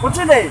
Continue.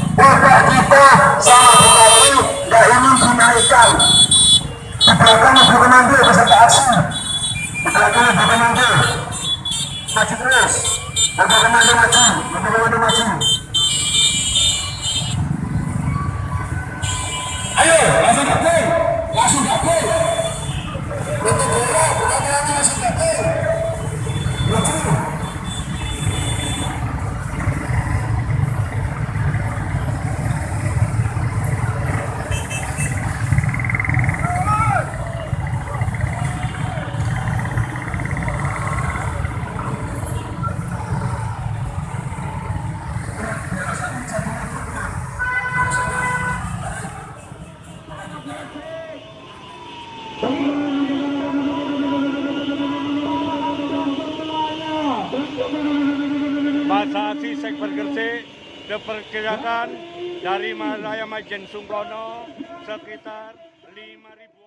Ibu komando maju. Maju. Ayo, langsung gabung. Langsung. Masa aksi Sekber Gresik diperkirakan dari Raya Majen Sungkono sekitar 5.000